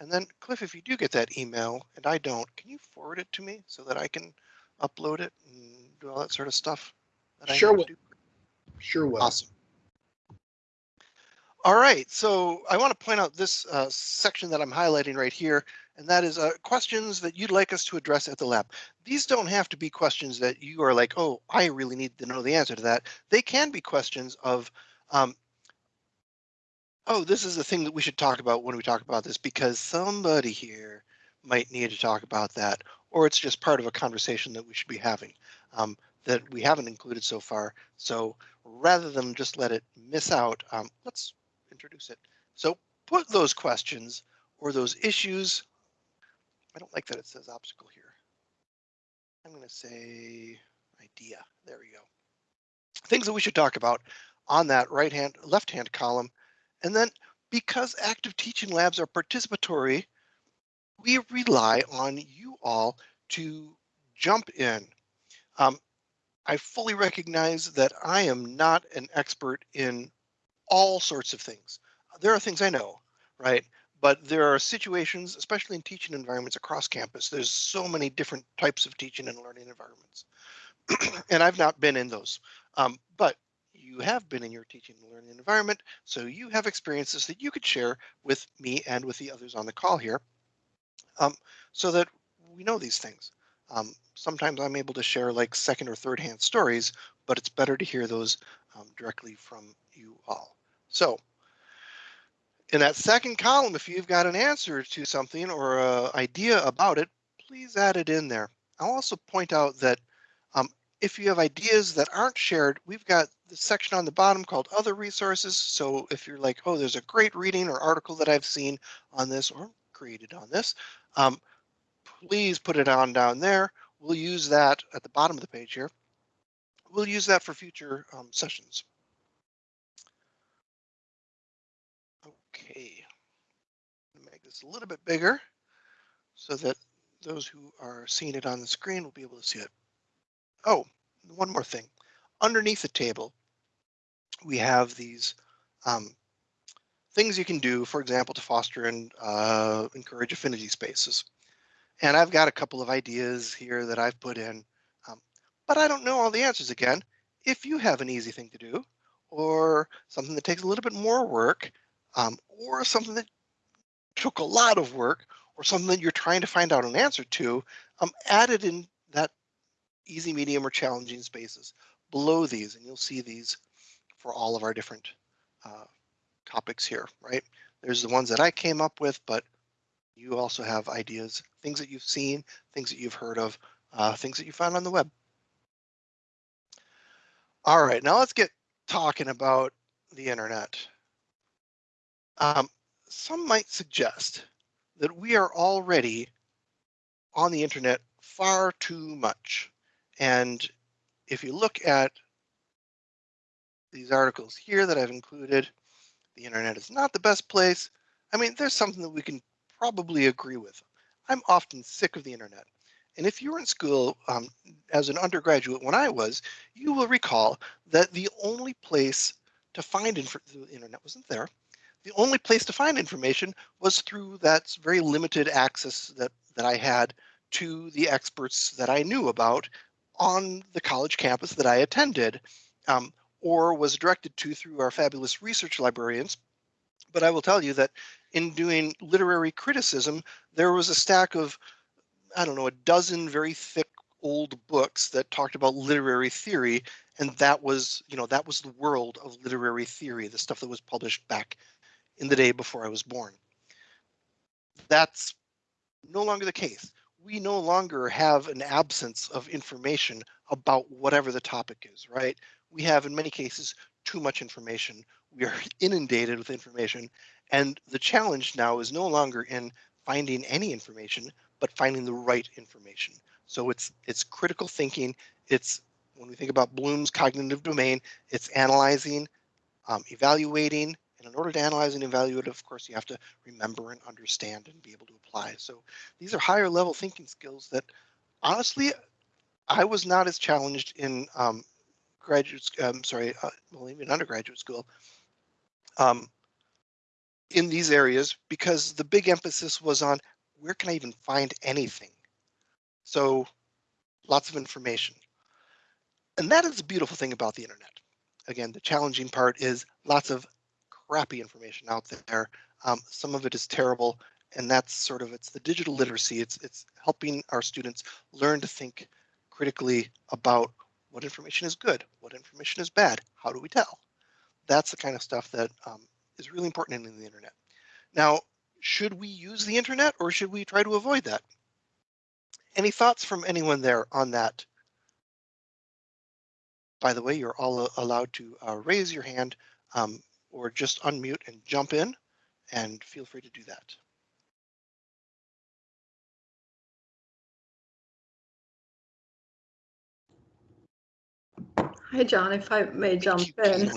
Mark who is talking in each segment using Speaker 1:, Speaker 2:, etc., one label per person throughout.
Speaker 1: And then Cliff, if you do get that email and I don't, can you forward it to me so that I can upload it and do all that sort of stuff? that I
Speaker 2: Sure will.
Speaker 1: do?
Speaker 2: Sure will.
Speaker 1: Awesome. All right, so I want to point out this uh, section that I'm highlighting right here, and that is uh, questions that you'd like us to address at the lab. These don't have to be questions that you are like, oh, I really need to know the answer to that. They can be questions of, um, oh, this is the thing that we should talk about when we talk about this because somebody here might need to talk about that, or it's just part of a conversation that we should be having um, that we haven't included so far. So rather than just let it miss out, um, let's introduce it. So put those questions or those issues. I don't like that it says obstacle here. I'm going to say idea. There we go. Things that we should talk about on that right hand, left hand column. And then because active teaching labs are participatory, we rely on you all to jump in. Um, I fully recognize that I am not an expert in all sorts of things. There are things I know, right? But there are situations, especially in teaching environments across campus, there's so many different types of teaching and learning environments. and I've not been in those. Um, but you have been in your teaching and learning environment, so you have experiences that you could share with me and with the others on the call here, um, so that we know these things. Um, sometimes I'm able to share like second or third hand stories, but it's better to hear those um, directly from you all. So in that second column, if you've got an answer to something or an idea about it, please add it in there. I'll also point out that if you have ideas that aren't shared, we've got the section on the bottom called other resources. So if you're like, oh, there's a great reading or article that I've seen on this or created on this, um, please put it on down there. We'll use that at the bottom of the page here. We'll use that for future um, sessions. Okay, make this a little bit bigger so that those who are seeing it on the screen will be able to see it. Oh, one more thing. Underneath the table, we have these um, things you can do, for example, to foster and uh, encourage affinity spaces. And I've got a couple of ideas here that I've put in, um, but I don't know all the answers again. If you have an easy thing to do or something that takes a little bit more work, um, or something that took a lot of work or something that you're trying to find out an answer to, um, add it in easy, medium, or challenging spaces below these, and you'll see these for all of our different uh, topics here, right? There's the ones that I came up with, but you also have ideas, things that you've seen, things that you've heard of, uh, things that you found on the web. All right, now let's get talking about the internet. Um, some might suggest that we are already on the internet far too much. And if you look at these articles here that I've included, the internet is not the best place. I mean, there's something that we can probably agree with. I'm often sick of the internet. And if you were in school um, as an undergraduate when I was, you will recall that the only place to find the internet wasn't there. The only place to find information was through that very limited access that, that I had to the experts that I knew about on the college campus that I attended um, or was directed to through our fabulous research librarians. But I will tell you that in doing literary criticism, there was a stack of, I don't know, a dozen very thick old books that talked about literary theory. And that was, you know, that was the world of literary theory, the stuff that was published back in the day before I was born. That's no longer the case. We no longer have an absence of information about whatever the topic is, right? We have, in many cases, too much information. We are inundated with information. And the challenge now is no longer in finding any information, but finding the right information. So it's it's critical thinking. It's when we think about Bloom's cognitive domain, it's analyzing, um, evaluating, and in order to analyze and evaluate, of course, you have to remember and understand and be able to apply. So these are higher level thinking skills that honestly, I was not as challenged in um, graduate, um, sorry, uh, well, even undergraduate school. Um, in these areas because the big emphasis was on where can I even find anything? So lots of information. And that is the beautiful thing about the internet. Again, the challenging part is lots of crappy information out there. Um, some of it is terrible, and that's sort of it's the digital literacy. It's it's helping our students learn to think critically about what information is good, what information is bad, how do we tell? That's the kind of stuff that um, is really important in the internet. Now, should we use the internet or should we try to avoid that? Any thoughts from anyone there on that? By the way, you're all allowed to uh, raise your hand um, or just unmute and jump in and feel free to do that.
Speaker 2: Hi, John, if I may jump in.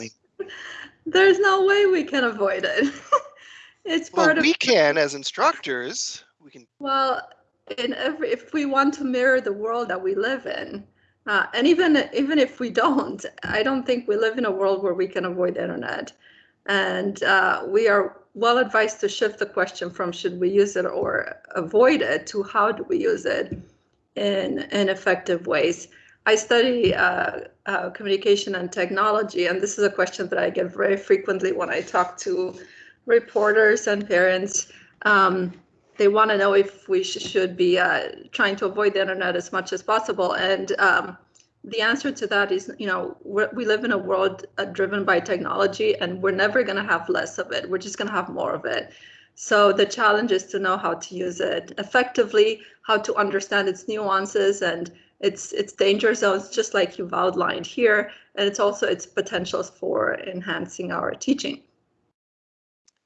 Speaker 2: There's no way we can avoid it. it's
Speaker 1: well,
Speaker 2: part
Speaker 1: of. We can as instructors. We can.
Speaker 2: Well, in every if we want to mirror the world that we live in, uh, and even even if we don't, I don't think we live in a world where we can avoid the internet. And uh, we are well advised to shift the question from should we use it or avoid it to how do we use it in in effective ways. I study uh, uh, communication and technology, and this is a question that I get very frequently when I talk to reporters and parents. Um, they want to know if we sh should be uh, trying to avoid the internet as much as possible. And um, the answer to that is, you know, we live in a world uh, driven by technology, and we're never going to have less of it. We're just going to have more of it. So the challenge is to know how to use it effectively, how to understand its nuances and its its danger zones, just like you've outlined here, and it's also its potentials for enhancing our teaching.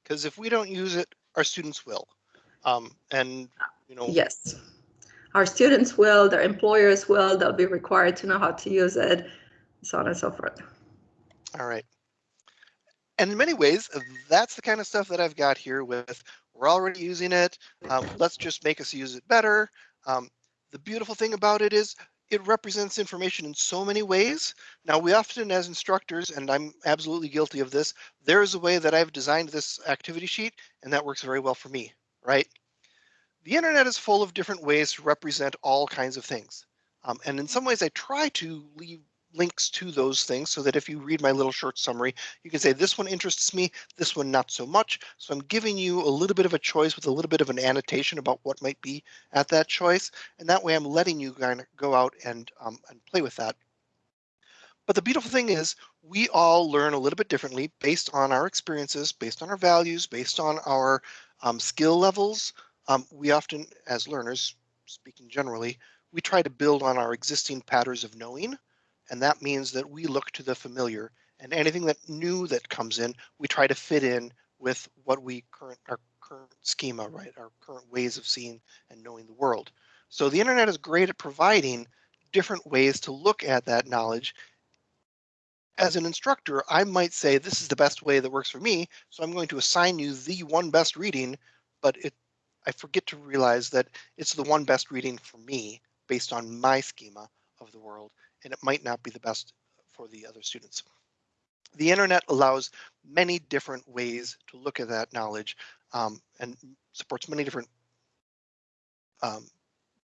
Speaker 1: Because if we don't use it, our students will, um, and you know.
Speaker 2: Yes, our students will, their employers will. They'll be required to know how to use it, so on and so forth.
Speaker 1: All right. And in many ways, that's the kind of stuff that I've got here with we're already using it. Um, let's just make us use it better. Um, the beautiful thing about it is it represents information in so many ways. Now, we often, as instructors, and I'm absolutely guilty of this, there is a way that I've designed this activity sheet, and that works very well for me, right? The internet is full of different ways to represent all kinds of things. Um, and in some ways, I try to leave links to those things so that if you read my little short summary, you can say this one interests me, this one not so much. So I'm giving you a little bit of a choice with a little bit of an annotation about what might be at that choice. And that way I'm letting you kind of go out and, um, and play with that. But the beautiful thing is we all learn a little bit differently based on our experiences, based on our values, based on our um, skill levels. Um, we often, as learners, speaking generally, we try to build on our existing patterns of knowing and that means that we look to the familiar and anything that new that comes in, we try to fit in with what we current our current schema, right? Our current ways of seeing and knowing the world. So the internet is great at providing different ways to look at that knowledge. As an instructor, I might say this is the best way that works for me, so I'm going to assign you the one best reading, but it I forget to realize that it's the one best reading for me based on my schema of the world and it might not be the best for the other students. The internet allows many different ways to look at that knowledge um, and supports many different um,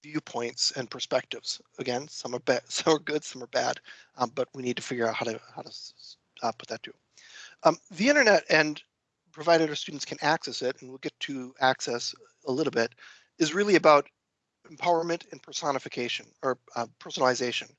Speaker 1: viewpoints and perspectives. Again, some are bad, some are good, some are bad, um, but we need to figure out how to how to uh, put that to. Um, the internet and provided our students can access it, and we'll get to access a little bit, is really about empowerment and personification or uh, personalization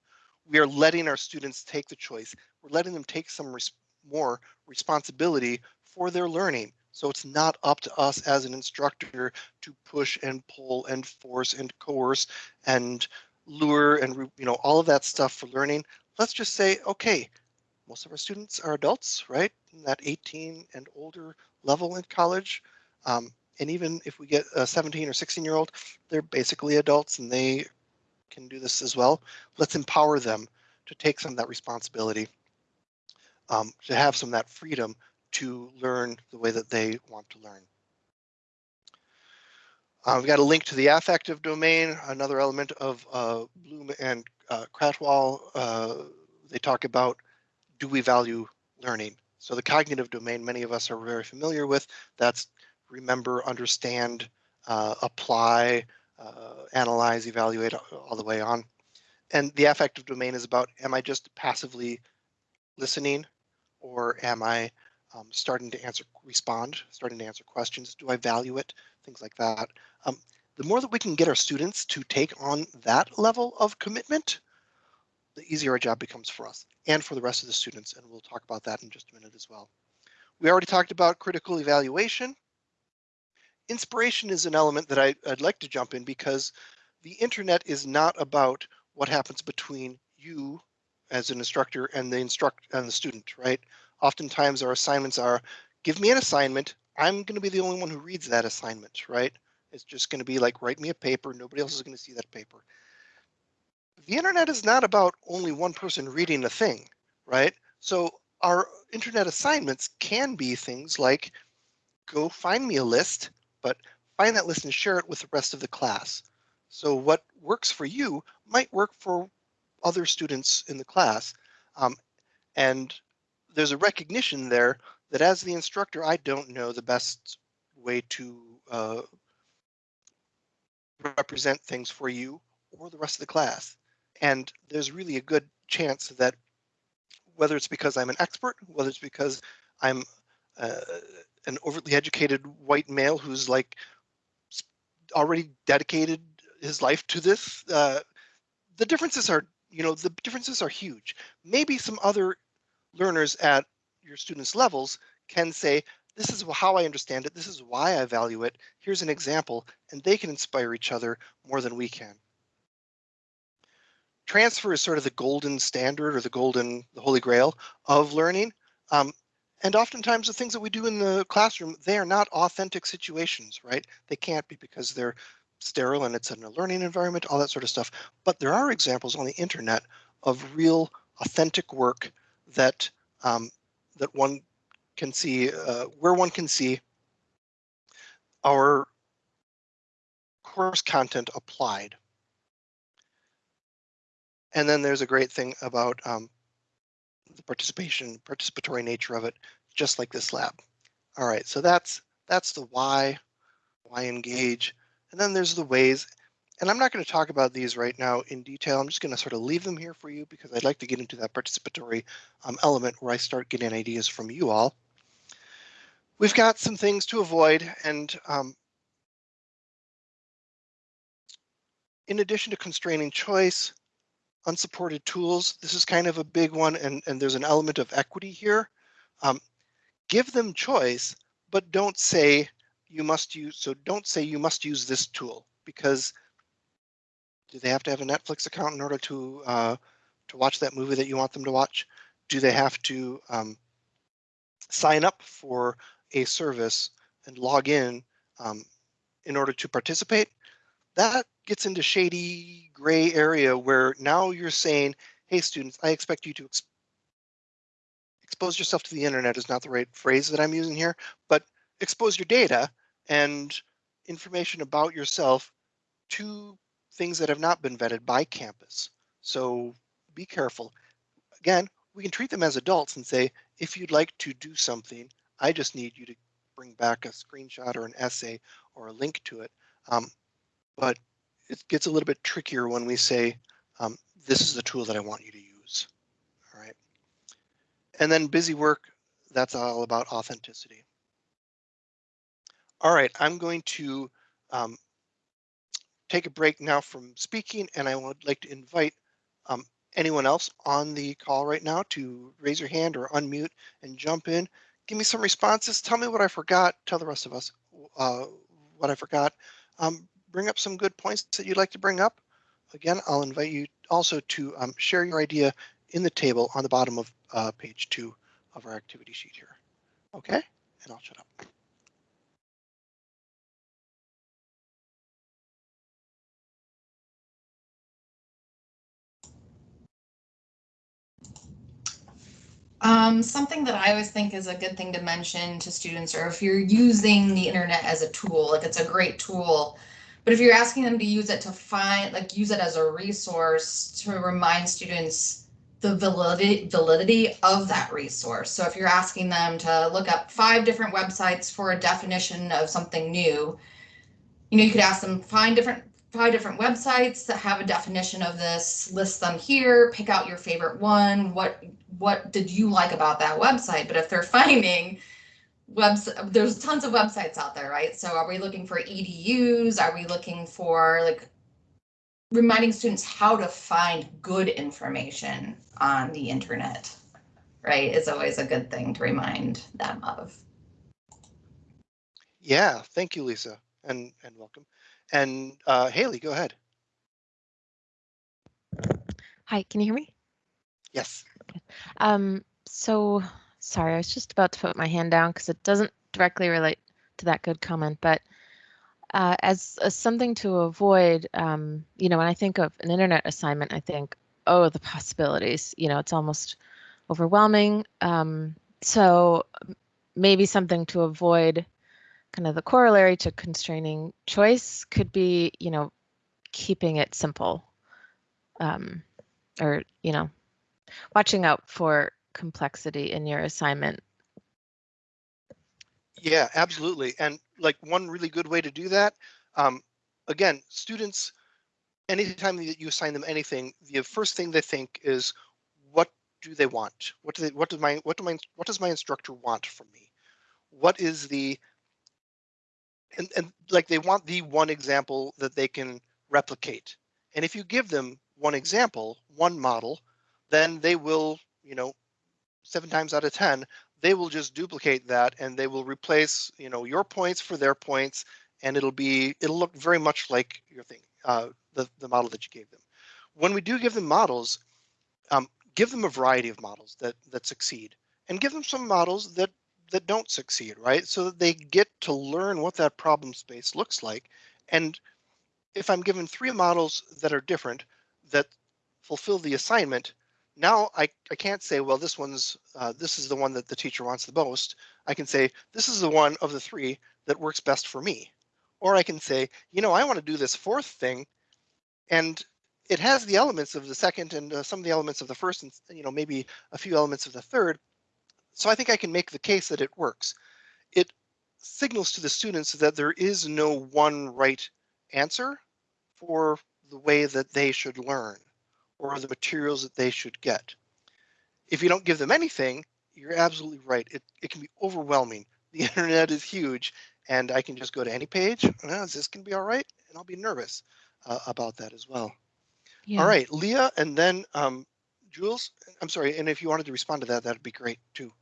Speaker 1: we are letting our students take the choice. We're letting them take some res more responsibility for their learning. So it's not up to us as an instructor to push and pull and force and coerce and lure and you know all of that stuff for learning. Let's just say, okay, most of our students are adults, right? In that 18 and older level in college. Um, and even if we get a 17 or 16 year old, they're basically adults and they can do this as well. Let's empower them to take some of that responsibility, um, to have some of that freedom to learn the way that they want to learn. Uh, we've got a link to the affective domain, another element of uh, Bloom and uh. Uh, they talk about, do we value learning? So the cognitive domain, many of us are very familiar with, that's remember, understand, uh, apply, uh, analyze, evaluate all the way on. And the affective domain is about, am I just passively listening or am I um, starting to answer, respond, starting to answer questions? Do I value it? Things like that. Um, the more that we can get our students to take on that level of commitment, the easier our job becomes for us and for the rest of the students. And we'll talk about that in just a minute as well. We already talked about critical evaluation. Inspiration is an element that I, would like to jump in because the internet is not about what happens between you as an instructor and the instruct and the student, right? Oftentimes our assignments are, give me an assignment. I'm going to be the only one who reads that assignment, right? It's just going to be like, write me a paper. Nobody else is going to see that paper. The internet is not about only one person reading a thing, right? So our internet assignments can be things like, go find me a list, but find that list and share it with the rest of the class. So what works for you might work for other students in the class. Um, and there's a recognition there that as the instructor, I don't know the best way to uh, represent things for you or the rest of the class. And there's really a good chance that whether it's because I'm an expert, whether it's because I'm uh, an overtly educated white male who's like already dedicated his life to this, uh, the differences are, you know, the differences are huge. Maybe some other learners at your students' levels can say, this is how I understand it. This is why I value it. Here's an example, and they can inspire each other more than we can. Transfer is sort of the golden standard or the golden, the holy grail of learning. Um, and oftentimes the things that we do in the classroom, they are not authentic situations, right? They can't be because they're sterile and it's in a learning environment, all that sort of stuff. But there are examples on the internet of real authentic work that um, that one can see uh, where one can see our course content applied. And then there's a great thing about um, the participation, participatory nature of it, just like this lab. All right, so that's that's the why, why engage. And then there's the ways, and I'm not going to talk about these right now in detail. I'm just going to sort of leave them here for you because I'd like to get into that participatory um, element where I start getting ideas from you all. We've got some things to avoid and um, in addition to constraining choice, unsupported tools, this is kind of a big one and, and there's an element of equity here. Um, give them choice, but don't say you must use, so don't say you must use this tool because do they have to have a Netflix account in order to uh, to watch that movie that you want them to watch? Do they have to um, sign up for a service and log in um, in order to participate? That gets into shady gray area where now you're saying, hey, students, I expect you to ex expose yourself to the internet is not the right phrase that I'm using here, but expose your data and information about yourself to things that have not been vetted by campus. So be careful. Again, we can treat them as adults and say, if you'd like to do something, I just need you to bring back a screenshot or an essay or a link to it. Um, but it gets a little bit trickier when we say, um, this is the tool that I want you to use. All right. And then busy work, that's all about authenticity. All right, I'm going to um, take a break now from speaking and I would like to invite um, anyone else on the call right now to raise your hand or unmute and jump in. Give me some responses. Tell me what I forgot. Tell the rest of us uh, what I forgot. Um, bring up some good points that you'd like to bring up. Again, I'll invite you also to um, share your idea in the table on the bottom of uh, page two of our activity sheet here. Okay, and I'll shut up.
Speaker 3: Um, something that I always think is a good thing to mention to students, or if you're using the internet as a tool, like it's a great tool, but if you're asking them to use it to find, like use it as a resource to remind students the validity validity of that resource. So if you're asking them to look up five different websites for a definition of something new, you know, you could ask them find different five different websites that have a definition of this, list them here, pick out your favorite one. What what did you like about that website? But if they're finding webs there's tons of websites out there, right? So are we looking for EDUs? Are we looking for like reminding students how to find good information on the internet, right? Is always a good thing to remind them of.
Speaker 1: Yeah, thank you, Lisa, and and welcome. And uh, Haley, go ahead.
Speaker 4: Hi, can you hear me?
Speaker 1: Yes.
Speaker 4: Um, so sorry, I was just about to put my hand down because it doesn't directly relate to that good comment, but uh, as, as something to avoid, um, you know, when I think of an internet assignment, I think, oh, the possibilities, you know, it's almost overwhelming. Um, so maybe something to avoid kind of the corollary to constraining choice could be, you know, keeping it simple um, or, you know, watching out for complexity in your assignment.
Speaker 1: Yeah, absolutely. And like one really good way to do that, um, again, students, anytime that you assign them anything, the first thing they think is, what do they want? What do they, what does my, what do my, what does my instructor want from me? What is the, and, and like they want the one example that they can replicate. And if you give them one example, one model, then they will, you know, seven times out of 10, they will just duplicate that and they will replace, you know, your points for their points. And it'll be, it'll look very much like your thing, uh, the, the model that you gave them. When we do give them models, um, give them a variety of models that, that succeed and give them some models that, that don't succeed, right? So that they get to learn what that problem space looks like. And if I'm given three models that are different, that fulfill the assignment, now I, I can't say, well, this one's, uh, this is the one that the teacher wants the most. I can say, this is the one of the three that works best for me. Or I can say, you know, I want to do this fourth thing and it has the elements of the second and uh, some of the elements of the first and, you know, maybe a few elements of the third. So I think I can make the case that it works. It signals to the students that there is no one right answer for the way that they should learn or the materials that they should get. If you don't give them anything, you're absolutely right. It, it can be overwhelming. The internet is huge and I can just go to any page. Oh, is this going to be all right? And I'll be nervous uh, about that as well.
Speaker 4: Yeah.
Speaker 1: All right, Leah, and then um, Jules, I'm sorry. And if you wanted to respond to that, that'd be great too.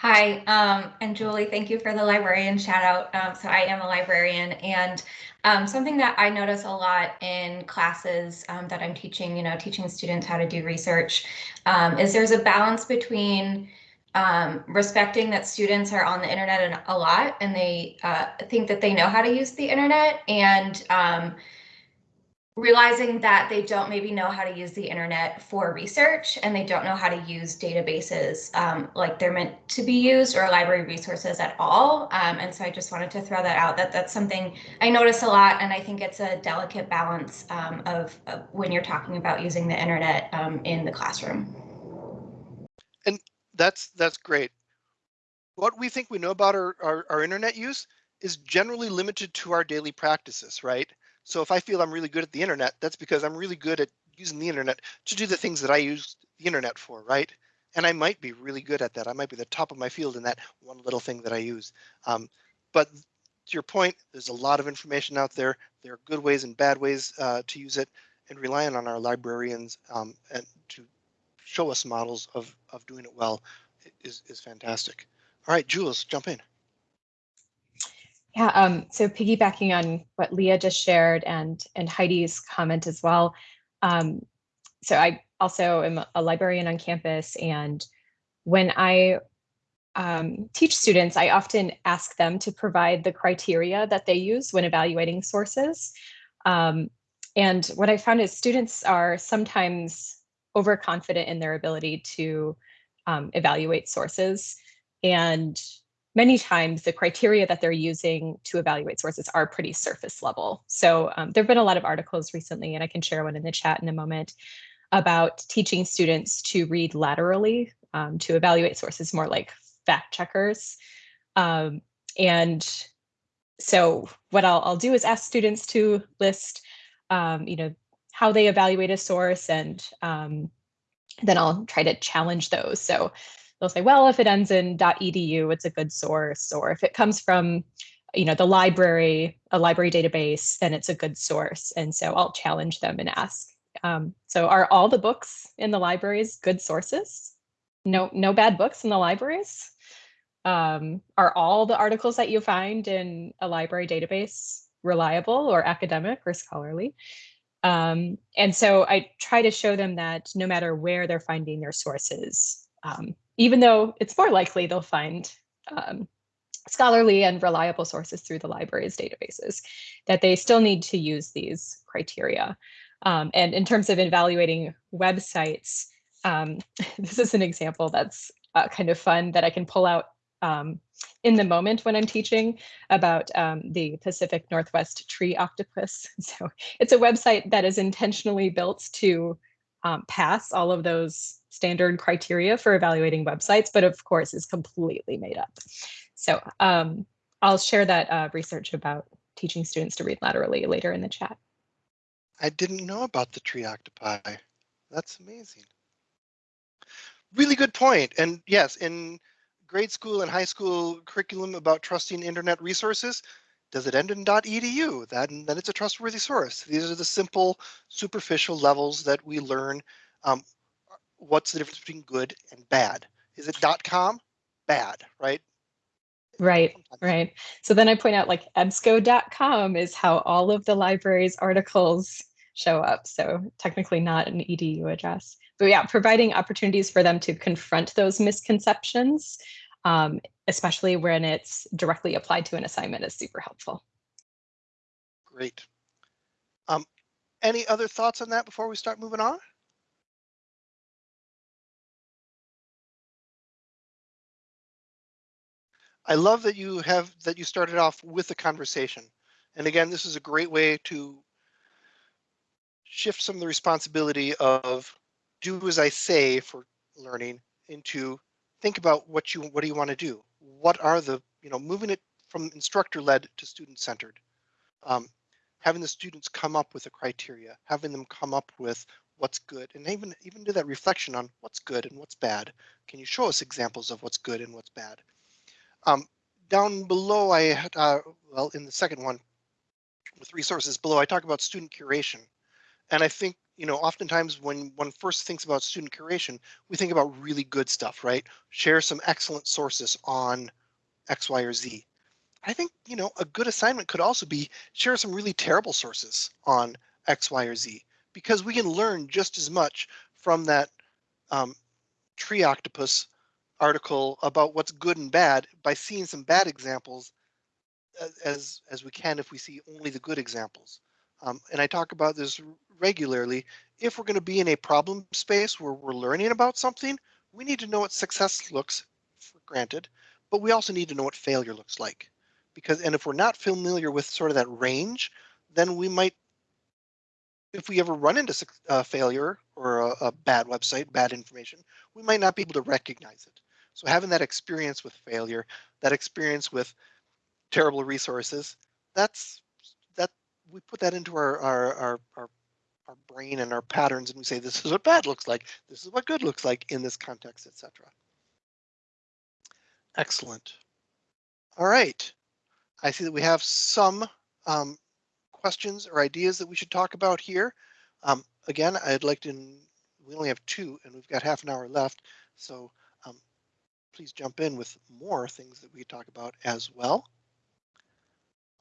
Speaker 5: Hi, um, and Julie, thank you for the librarian shout out. Um, so I am a librarian and um, something that I notice a lot in classes um, that I'm teaching, you know, teaching students how to do research, um, is there's a balance between um, respecting that students are on the internet a lot and they uh, think that they know how to use the internet and realizing that they don't maybe know how to use the internet for research and they don't know how to use databases um, like they're meant to be used or library resources at all. Um, and so I just wanted to throw that out that that's something I notice a lot and I think it's a delicate balance um, of, of, when you're talking about using the internet um, in the classroom.
Speaker 1: And that's that's great. What we think we know about our, our, our internet use is generally limited to our daily practices, right? So if I feel I'm really good at the internet, that's because I'm really good at using the internet to do the things that I use the internet for, right? And I might be really good at that. I might be the top of my field in that one little thing that I use. Um, but to your point, there's a lot of information out there. There are good ways and bad ways uh, to use it and relying on our librarians um, and to show us models of, of doing it well is, is fantastic. All right, Jules, jump in.
Speaker 6: Yeah, um, so piggybacking on what Leah just shared and, and Heidi's comment as well. Um, so I also am a librarian on campus and when I um, teach students, I often ask them to provide the criteria that they use when evaluating sources. Um, and what I found is students are sometimes overconfident in their ability to um, evaluate sources. And many times the criteria that they're using to evaluate sources are pretty surface level. So um, there have been a lot of articles recently, and I can share one in the chat in a moment, about teaching students to read laterally, um, to evaluate sources more like fact checkers. Um, and so what I'll, I'll do is ask students to list, um, you know, how they evaluate a source and um, then I'll try to challenge those. So they'll say, well, if it ends in .edu, it's a good source, or if it comes from, you know, the library, a library database, then it's a good source. And so I'll challenge them and ask. Um, so are all the books in the libraries good sources? No, no bad books in the libraries? Um, are all the articles that you find in a library database reliable or academic or scholarly? Um, and so I try to show them that no matter where they're finding their sources, um, even though it's more likely they'll find um, scholarly and reliable sources through the library's databases, that they still need to use these criteria. Um, and in terms of evaluating websites, um, this is an example that's uh, kind of fun that I can pull out um, in the moment when I'm teaching about um, the Pacific Northwest tree octopus. So it's a website that is intentionally built to um, pass all of those standard criteria for evaluating websites, but of course is completely made up. So um, I'll share that uh, research about teaching students to read laterally later in the chat.
Speaker 1: I didn't know about the tree octopi. That's amazing. Really good point. And yes, in grade school and high school curriculum about trusting internet resources, does it end in .edu? Then, then it's a trustworthy source. These are the simple, superficial levels that we learn. Um, what's the difference between good and bad? Is it .com? Bad, right?
Speaker 6: Right, right. So then I point out like ebsco.com is how all of the library's articles show up. So technically not an edu address. But yeah, providing opportunities for them to confront those misconceptions, um, especially when it's directly applied to an assignment is super helpful.
Speaker 1: Great. Um, any other thoughts on that before we start moving on? I love that you have that you started off with a conversation. And again, this is a great way to shift some of the responsibility of do as I say for learning into think about what you what do you want to do? What are the, you know, moving it from instructor led to student centered. Um, having the students come up with a criteria, having them come up with what's good and even even do that reflection on what's good and what's bad. Can you show us examples of what's good and what's bad? Um, down below, I had, uh, well, in the second one, with resources below, I talk about student curation. And I think, you know, oftentimes when one first thinks about student curation, we think about really good stuff, right? Share some excellent sources on X, Y, or Z. I think, you know, a good assignment could also be share some really terrible sources on X, Y, or Z, because we can learn just as much from that um, tree octopus article about what's good and bad by seeing some bad examples as as we can if we see only the good examples. Um, and I talk about this regularly. If we're going to be in a problem space where we're learning about something, we need to know what success looks for granted, but we also need to know what failure looks like. Because and if we're not familiar with sort of that range, then we might, if we ever run into uh, failure or a, a bad website, bad information, we might not be able to recognize it. So having that experience with failure, that experience with terrible resources, that's that we put that into our our our our, our brain and our patterns and we say this is what bad looks like, this is what good looks like in this context, etc. Excellent. All right. I see that we have some um, questions or ideas that we should talk about here. Um, again, I'd like to, we only have two and we've got half an hour left. So please jump in with more things that we talk about as well.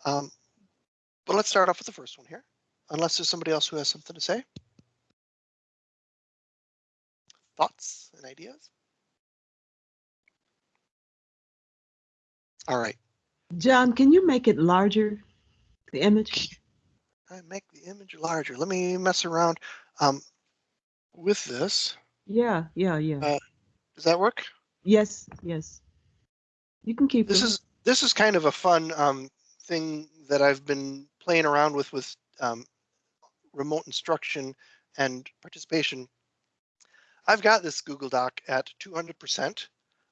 Speaker 1: Um, but let's start off with the first one here, unless there's somebody else who has something to say. Thoughts and ideas? All right.
Speaker 7: John, can you make it larger, the image?
Speaker 1: I make the image larger. Let me mess around um, with this.
Speaker 7: Yeah, yeah, yeah.
Speaker 1: Uh, does that work?
Speaker 7: Yes, yes. You can keep
Speaker 1: This
Speaker 7: it.
Speaker 1: is this is kind of a fun um, thing that I've been playing around with with um, remote instruction and participation. I've got this Google Doc at 200%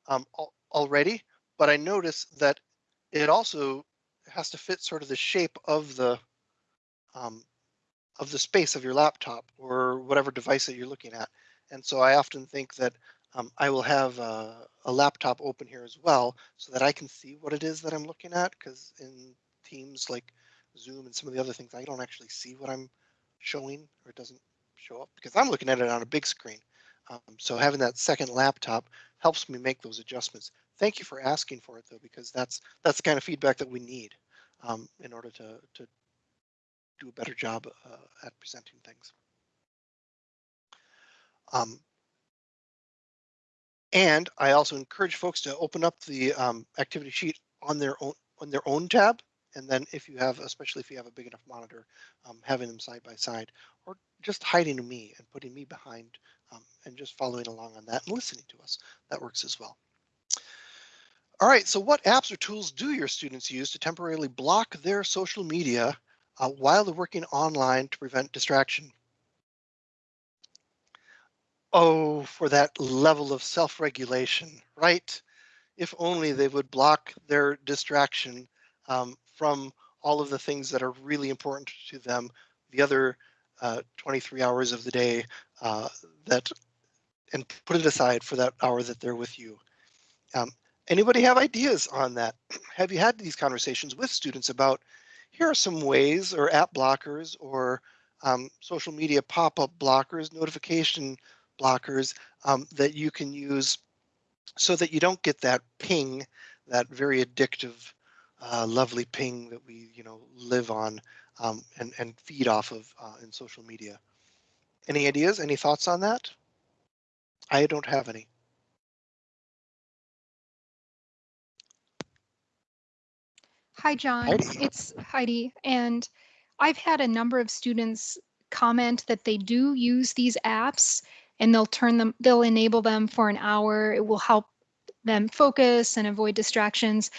Speaker 1: um, al- already, but I notice that it also has to fit sort of the shape of the um, of the space of your laptop or whatever device that you're looking at. And so I often think that um, I will have a, a laptop open here as well so that I can see what it is that I'm looking at because in Teams like Zoom and some of the other things, I don't actually see what I'm showing or it doesn't show up because I'm looking at it on a big screen. Um, so having that second laptop helps me make those adjustments. Thank you for asking for it though, because that's that's the kind of feedback that we need um, in order to, to do a better job uh, at presenting things. Um, and I also encourage folks to open up the um, activity sheet on their own on their own tab. And then if you have, especially if you have a big enough monitor, um, having them side by side or just hiding me and putting me behind um, and just following along on that and listening to us, that works as well. All right, so what apps or tools do your students use to temporarily block their social media uh, while they're working online to prevent distraction? Oh, for that level of self-regulation, right? If only they would block their distraction um, from all of the things that are really important to them, the other uh, 23 hours of the day uh, that, and put it aside for that hour that they're with you. Um, anybody have ideas on that? have you had these conversations with students about here are some ways or app blockers or um, social media pop-up blockers, notification blockers um, that you can use so that you don't get that ping, that very addictive, uh, lovely ping that we you know live on um, and, and feed off of uh, in social media. Any ideas, any thoughts on that? I don't have any.
Speaker 8: Hi, John.
Speaker 1: Heidi.
Speaker 8: It's Heidi. And I've had a number of students comment that they do use these apps and they'll turn them, they'll enable them for an hour. It will help them focus and avoid distractions.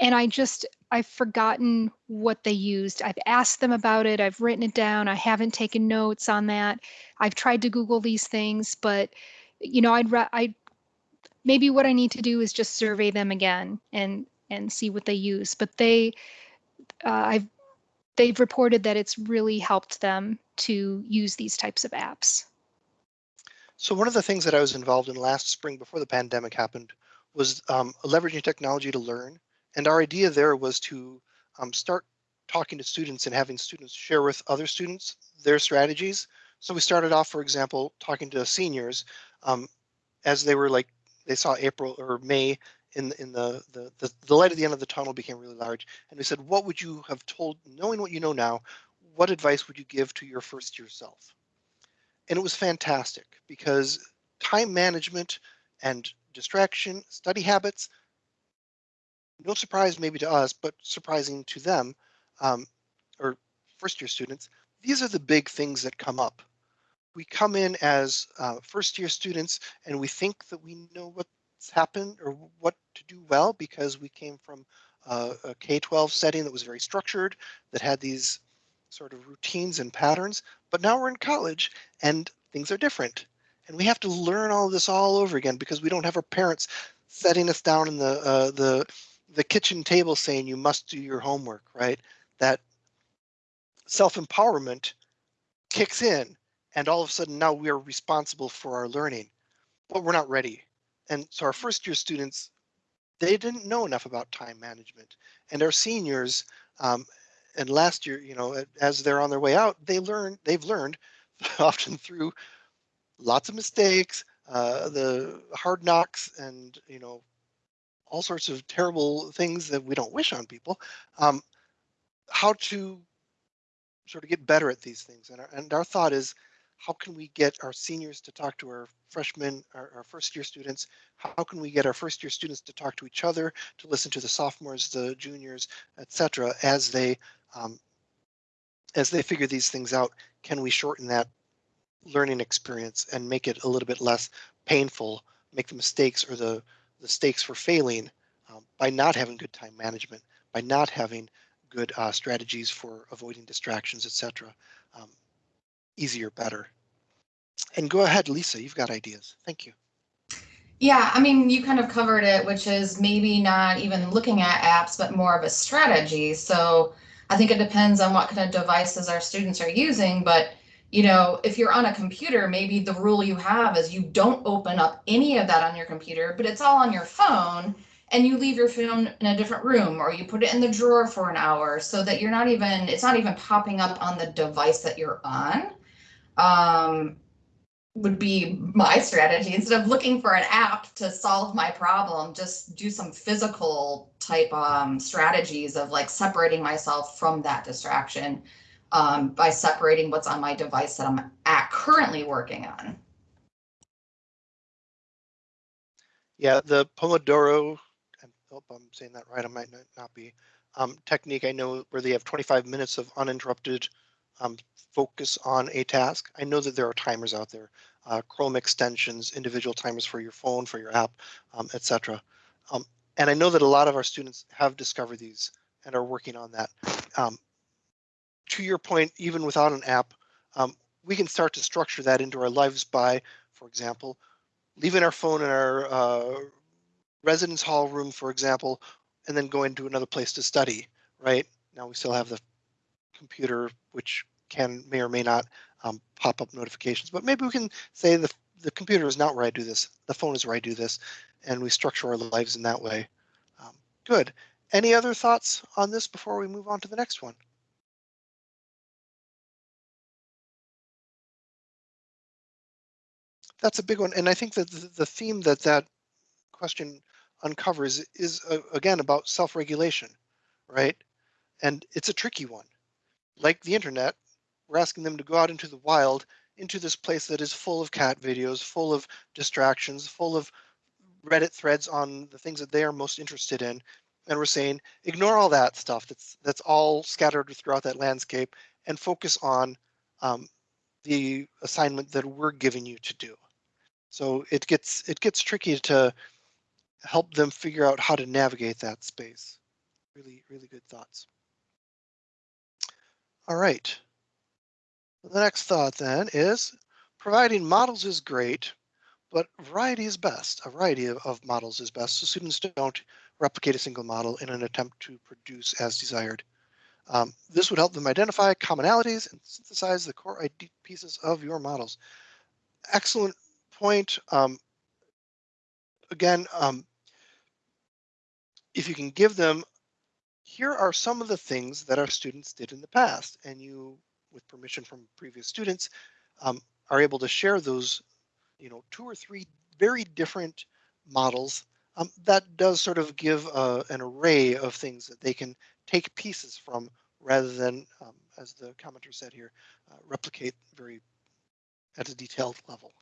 Speaker 8: And I just, I've forgotten what they used. I've asked them about it. I've written it down. I haven't taken notes on that. I've tried to Google these things, but you know, I'd, I, maybe what I need to do is just survey them again and and see what they use. But they, uh, I've, they've reported that it's really helped them to use these types of apps.
Speaker 1: So one of the things that I was involved in last spring before the pandemic happened was um, leveraging technology to learn. And our idea there was to um, start talking to students and having students share with other students their strategies. So we started off, for example, talking to seniors um, as they were like, they saw April or May in in the, the the the light at the end of the tunnel became really large and we said what would you have told knowing what you know now what advice would you give to your first year self and it was fantastic because time management and distraction study habits no surprise maybe to us but surprising to them um, or first year students these are the big things that come up we come in as uh, first year students and we think that we know what's happened or what to do well because we came from a K-12 setting that was very structured, that had these sort of routines and patterns. But now we're in college and things are different. And we have to learn all this all over again because we don't have our parents setting us down in the uh, the the kitchen table saying you must do your homework, right? That self-empowerment kicks in and all of a sudden now we are responsible for our learning, but we're not ready and so our first year students, they didn't know enough about time management. And our seniors, um, and last year, you know, as they're on their way out, they learn, they've learned often through lots of mistakes, uh, the hard knocks and, you know, all sorts of terrible things that we don't wish on people, um, how to sort of get better at these things. And our, and our thought is, how can we get our seniors to talk to our freshmen, our, our, first year students? How can we get our first year students to talk to each other, to listen to the sophomores, the juniors, etc. as they um, as they figure these things out? Can we shorten that learning experience and make it a little bit less painful, make the mistakes or the, the stakes for failing um, by not having good time management, by not having good uh, strategies for avoiding distractions, etc. Um, easier, better. And go ahead, Lisa, you've got ideas. Thank you.
Speaker 3: Yeah, I mean, you kind of covered it, which is maybe not even looking at apps, but more of a strategy. So I think it depends on what kind of devices our students are using. But, you know, if you're on a computer, maybe the rule you have is you don't open up any of that on your computer, but it's all on your phone and you leave your phone in a different room or you put it in the drawer for an hour so that you're not even, it's not even popping up on the device that you're on. Um, would be my strategy instead of looking for an app to solve my problem just do some physical type um, strategies of like separating myself from that distraction um, by separating what's on my device that i'm at currently working on
Speaker 1: Yeah, the Pomodoro, I hope I'm saying that right, I might not, be, um, technique I know where they have 25 minutes of uninterrupted um, focus on a task. I know that there are timers out there, uh, Chrome extensions, individual timers for your phone, for your app, um, etc. Um, and I know that a lot of our students have discovered these and are working on that. To your point, even without an app, um, we can start to structure that into our lives by, for example, leaving our phone in our uh, residence hall room, for example, and then going to another place to study, right? Now we still have the computer, which can may or may not um, pop up notifications, but maybe we can say the, the computer is not where I do this, the phone is where I do this, and we structure our lives in that way. Um, good. Any other thoughts on this before we move on to the next one? That's a big one, and I think that the, the theme that that question uncovers is uh, again about self-regulation, right? And it's a tricky one. Like the internet, we're asking them to go out into the wild, into this place that is full of cat videos, full of distractions, full of Reddit threads on the things that they are most interested in. And we're saying, ignore all that stuff that's that's all scattered throughout that landscape and focus on um, the assignment that we're giving you to do. So it gets it gets tricky to help them figure out how to navigate that space. Really, really good thoughts. All right. The next thought then is providing models is great, but variety is best. A variety of, of models is best so students don't replicate a single model in an attempt to produce as desired. Um, this would help them identify commonalities and synthesize the core ID pieces of your models. Excellent point. Um, again, um, if you can give them, here are some of the things that our students did in the past, and you, with permission from previous students, um, are able to share those, you know, two or three very different models. Um, that does sort of give uh, an array of things that they can take pieces from rather than, um, as the commenter said here, uh, replicate very at a detailed level.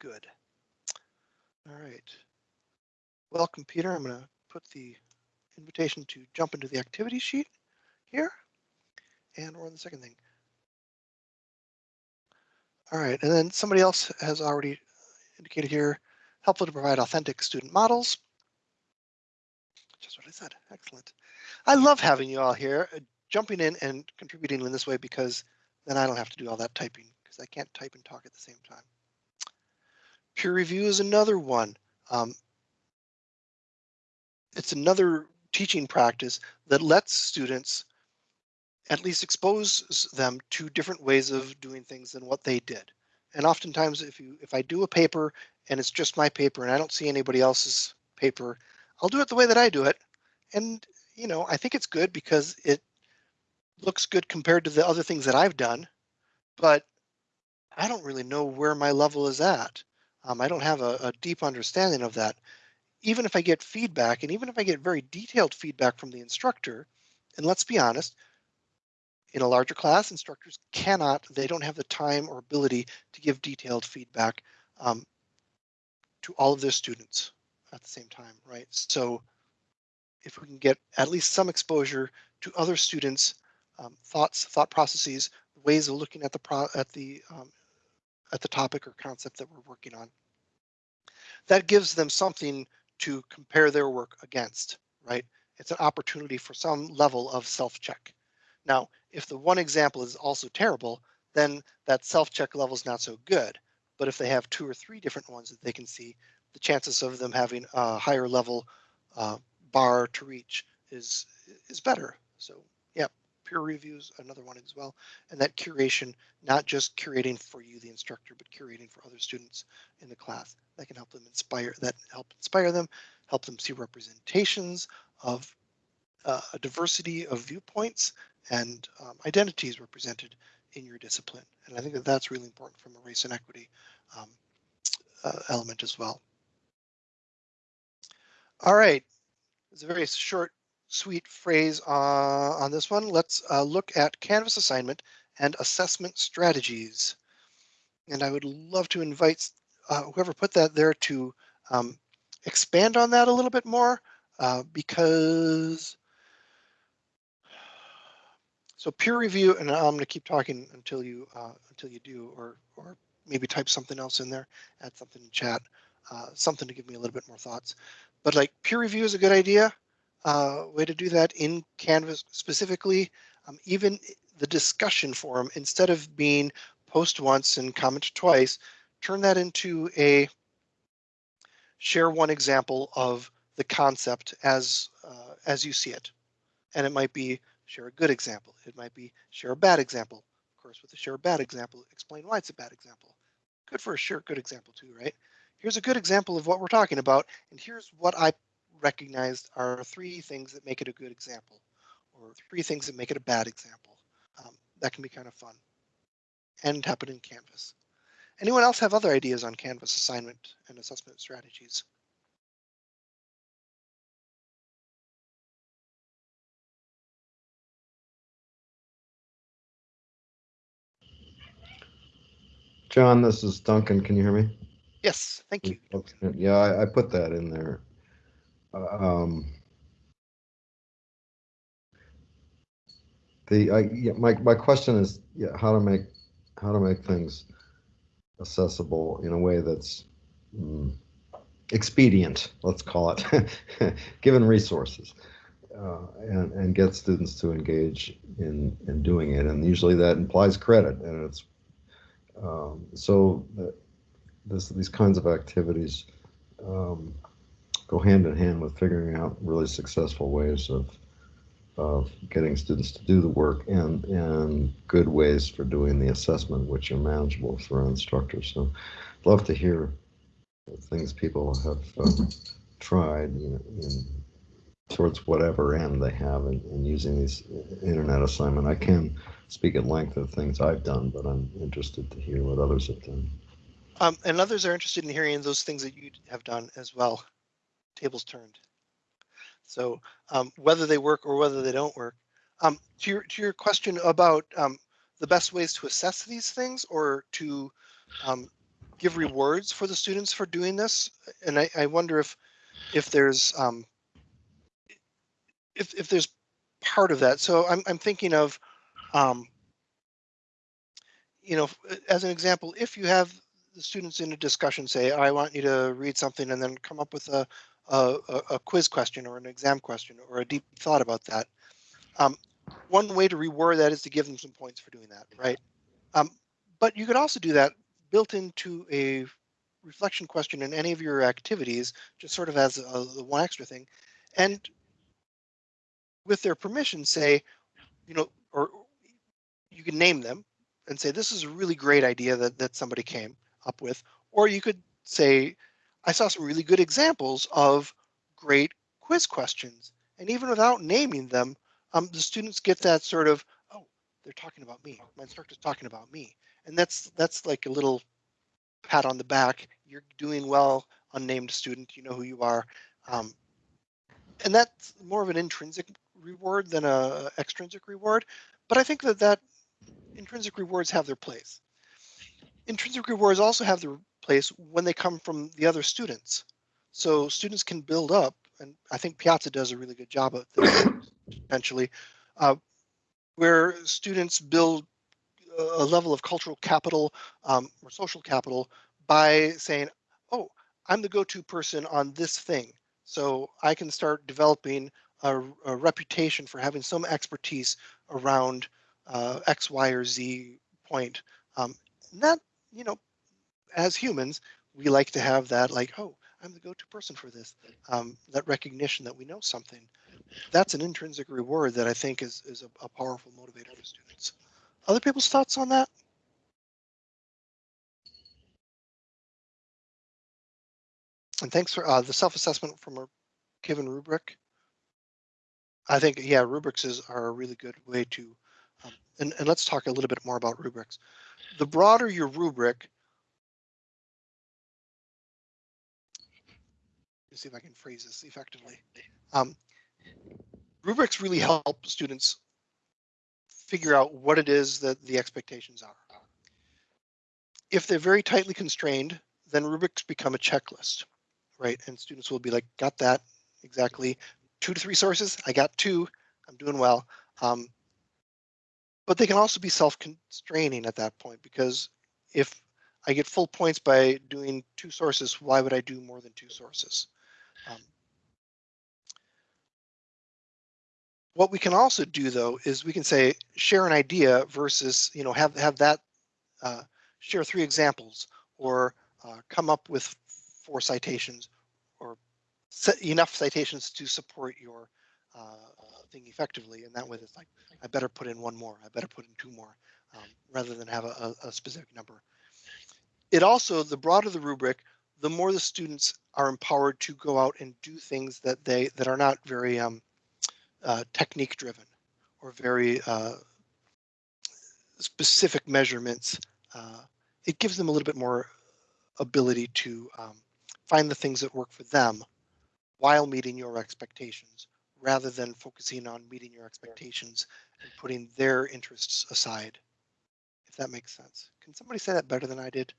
Speaker 1: Good. All right. Welcome, Peter. I'm going to put the invitation to jump into the activity sheet here. And we're on the second thing. All right, and then somebody else has already indicated here, helpful to provide authentic student models. Just what I said, excellent. I love having you all here, uh, jumping in and contributing in this way because then I don't have to do all that typing because I can't type and talk at the same time. Peer review is another one. Um, it's another teaching practice that lets students at least expose them to different ways of doing things than what they did. And oftentimes if you if I do a paper and it's just my paper and I don't see anybody else's paper, I'll do it the way that I do it. And you know, I think it's good because it looks good compared to the other things that I've done, but I don't really know where my level is at. Um, I don't have a, a deep understanding of that even if I get feedback and even if I get very detailed feedback from the instructor, and let's be honest, in a larger class, instructors cannot, they don't have the time or ability to give detailed feedback um, to all of their students at the same time, right? So if we can get at least some exposure to other students' um, thoughts, thought processes, ways of looking at the pro at the um, at the topic or concept that we're working on, that gives them something to compare their work against, right? It's an opportunity for some level of self-check. Now, if the one example is also terrible, then that self-check level is not so good. But if they have two or three different ones that they can see, the chances of them having a higher level uh, bar to reach is is better. So peer reviews another one as well, and that curation, not just curating for you, the instructor, but curating for other students in the class. That can help them inspire. That help inspire them, help them see representations of uh, a diversity of viewpoints and um, identities represented in your discipline. And I think that that's really important from a race and equity um, uh, element as well. All right, it's a very short, sweet phrase uh, on this one. Let's uh, look at Canvas assignment and assessment strategies. And I would love to invite uh, whoever put that there to um, expand on that a little bit more uh, because so peer review, and I'm going to keep talking until you uh, until you do, or or maybe type something else in there, add something in chat, uh, something to give me a little bit more thoughts. But like peer review is a good idea. Uh, way to do that in Canvas specifically. Um, even the discussion forum, instead of being post once and comment twice, turn that into a share one example of the concept as uh, as you see it. And it might be share a good example. It might be share a bad example. Of course, with a share a bad example, explain why it's a bad example. Good for a share good example too, right? Here's a good example of what we're talking about, and here's what I recognized are three things that make it a good example, or three things that make it a bad example. Um, that can be kind of fun and happen in Canvas. Anyone else have other ideas on Canvas assignment and assessment strategies?
Speaker 9: John, this is Duncan. Can you hear me?
Speaker 1: Yes, thank you.
Speaker 9: Yeah, I, I put that in there. Um, the, I, yeah, my, my question is, yeah, how to make, how to make things accessible in a way that's mm, expedient, let's call it, given resources. Uh, and, and get students to engage in, in doing it. And usually that implies credit and it's um, so this, these kinds of activities um, go hand in hand with figuring out really successful ways of of getting students to do the work and and good ways for doing the assessment, which are manageable for instructors. So, I'd love to hear things people have uh, tried you know, in, towards whatever end they have in, in using these internet assignment. I can speak at length of things I've done, but I'm interested to hear what others have done.
Speaker 1: Um, and others are interested in hearing those things that you have done as well. Tables turned. So um, whether they work or whether they don't work. Um, to your to your question about um, the best ways to assess these things or to um, give rewards for the students for doing this, and I, I wonder if if there's um, if if there's part of that. So I'm I'm thinking of um, you know, as an example, if you have the students in a discussion say, I want you to read something and then come up with a, a, a quiz question or an exam question or a deep thought about that. Um, one way to reward that is to give them some points for doing that, right? Um, but you could also do that built into a reflection question in any of your activities, just sort of as a, a one extra thing. And with their permission, say, you know, or you can name them and say, this is a really great idea that, that somebody came up with. Or you could say, I saw some really good examples of great quiz questions. And even without naming them, um, the students get that sort of, oh, they're talking about me. My instructor's talking about me. And that's that's like a little pat on the back. You're doing well, unnamed student. You know who you are. Um, and that's more of an intrinsic reward than a extrinsic reward. But I think that that intrinsic rewards have their place. Intrinsic rewards also have their place when they come from the other students. So students can build up, and I think Piazza does a really good job of this potentially, uh, where students build a level of cultural capital um, or social capital by saying, oh, I'm the go-to person on this thing. So I can start developing a, a reputation for having some expertise around uh, X, Y, or Z point. Um, and that, you know, as humans, we like to have that like, oh, I'm the go-to person for this. Um, that recognition that we know something. That's an intrinsic reward that I think is, is a, a powerful motivator for students. Other people's thoughts on that? And thanks for uh, the self-assessment from a given rubric. I think, yeah, rubrics is, are a really good way to, um, and, and let's talk a little bit more about rubrics. The broader your rubric, see if I can phrase this effectively. Um, rubrics really help students figure out what it is that the expectations are. If they're very tightly constrained, then rubrics become a checklist, right? And students will be like, got that exactly. Two to three sources, I got two, I'm doing well. Um, but they can also be self-constraining at that point because if I get full points by doing two sources, why would I do more than two sources? Um, what we can also do though is we can say share an idea versus you know have have that uh, share three examples or uh, come up with four citations or enough citations to support your uh, thing effectively and that way it's like I better put in one more I better put in two more um, rather than have a, a specific number. It also the broader the rubric the more the students are empowered to go out and do things that they that are not very um, uh, technique driven or very uh, specific measurements. Uh, it gives them a little bit more ability to um, find the things that work for them while meeting your expectations rather than focusing on meeting your expectations and putting their interests aside, if that makes sense. Can somebody say that better than I did?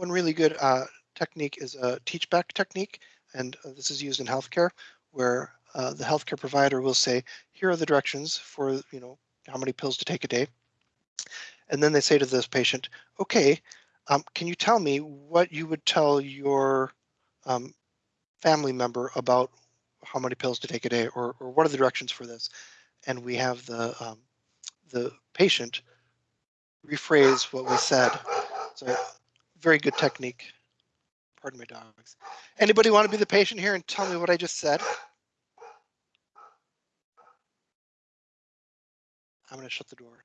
Speaker 1: One really good uh, technique is a teach back technique, and uh, this is used in healthcare, where uh, the healthcare provider will say, here are the directions for, you know, how many pills to take a day. And then they say to this patient, okay, um, can you tell me what you would tell your um, family member about how many pills to take a day, or, or what are the directions for this? And we have the um, the patient rephrase what we said. So very good technique. Pardon my dogs. Anybody want to be the patient here and tell me what I just said? I'm going to shut the door.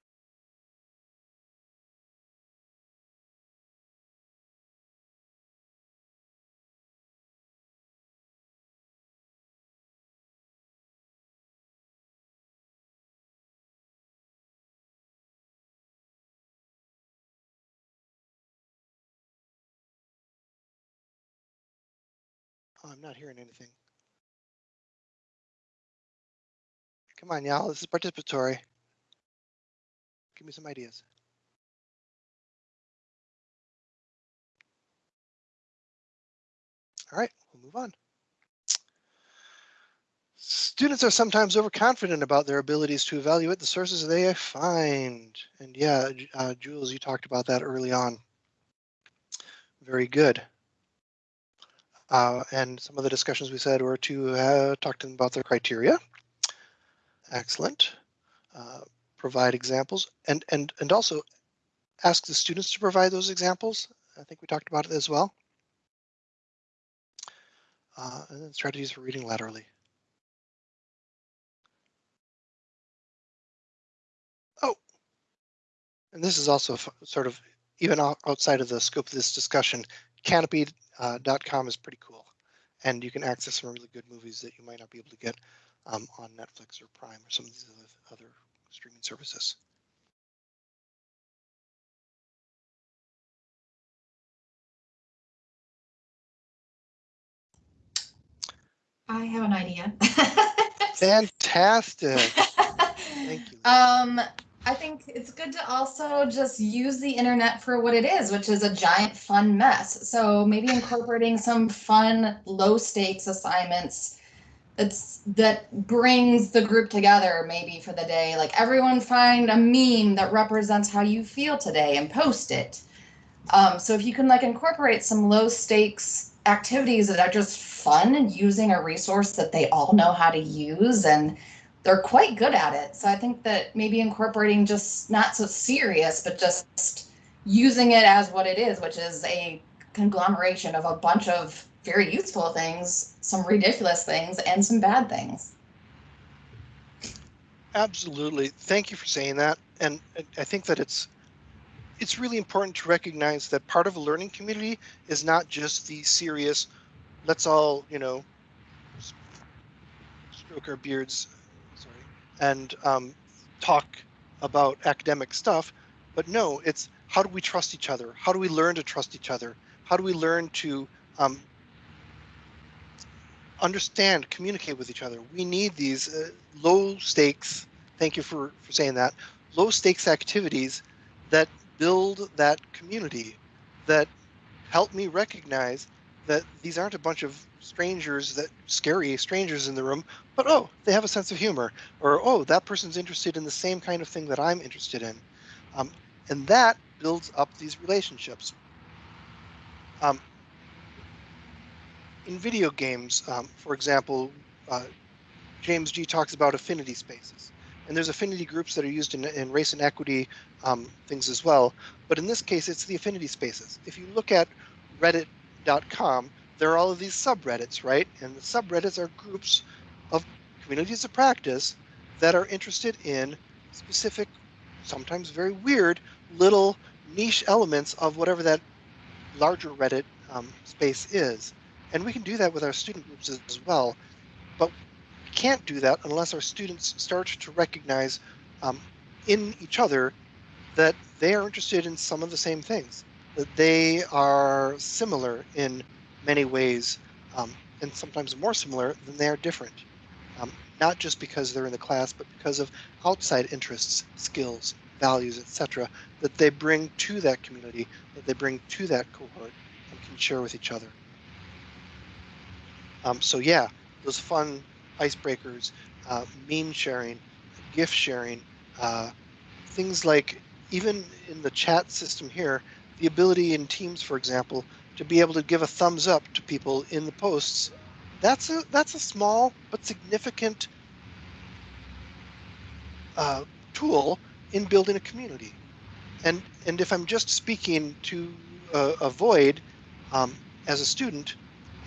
Speaker 1: I'm not hearing anything. Come on, y'all. This is participatory. Give me some ideas. All right, we'll move on. Students are sometimes overconfident about their abilities to evaluate the sources they find. And yeah, uh, Jules, you talked about that early on. Very good. Uh, and some of the discussions we said were to uh, talk to them about their criteria. Excellent. Uh, provide examples and, and, and also ask the students to provide those examples. I think we talked about it as well. Uh, and then strategies for reading laterally. Oh, and this is also sort of even outside of the scope of this discussion, Kanopy uh, is pretty cool, and you can access some really good movies that you might not be able to get um, on Netflix or Prime or some of these other streaming services.
Speaker 3: I have an idea.
Speaker 1: Fantastic. Thank you.
Speaker 3: Um, I think it's good to also just use the internet for what it is, which is a giant fun mess. So maybe incorporating some fun, low stakes assignments that's that brings the group together maybe for the day. Like everyone find a meme that represents how you feel today and post it. Um, so if you can like incorporate some low stakes activities that are just fun and using a resource that they all know how to use and they're quite good at it. So I think that maybe incorporating just not so serious, but just using it as what it is, which is a conglomeration of a bunch of very useful things, some ridiculous things, and some bad things.
Speaker 1: Absolutely. Thank you for saying that. And I- think that it's it's really important to recognize that part of a learning community is not just the serious, let's all, you know, stroke our beards, and um, talk about academic stuff. But no, it's how do we trust each other? How do we learn to trust each other? How do we learn to um, understand, communicate with each other? We need these uh, low stakes. Thank you for, for saying that. Low stakes activities that build that community, that help me recognize that these aren't a bunch of strangers that scary strangers in the room, but oh, they have a sense of humor, or oh, that person's interested in the same kind of thing that I'm interested in. Um, and that builds up these relationships. Um, in video games, um, for example, uh, James Gee talks about affinity spaces. And there's affinity groups that are used in, in race and equity um, things as well. But in this case, it's the affinity spaces. If you look at reddit.com, there are all of these subreddits, right? And the subreddits are groups of communities of practice that are interested in specific, sometimes very weird, little niche elements of whatever that larger Reddit um, space is. And we can do that with our student groups as, well. But we can't do that unless our students start to recognize um, in each other that they are interested in some of the same things, they are similar in many ways, um, and sometimes more similar than they are different. Um, not just because they're in the class, but because of outside interests, skills, values, etc., that they bring to that community, that they bring to that cohort, and can share with each other. Um, so yeah, those fun icebreakers, uh, meme sharing, gift sharing, uh, things like even in the chat system here, the ability in Teams, for example, to be able to give a thumbs up to people in the posts, that's a that's a small but significant uh, tool in building a community. And and if I'm just speaking to uh, avoid um, as a student,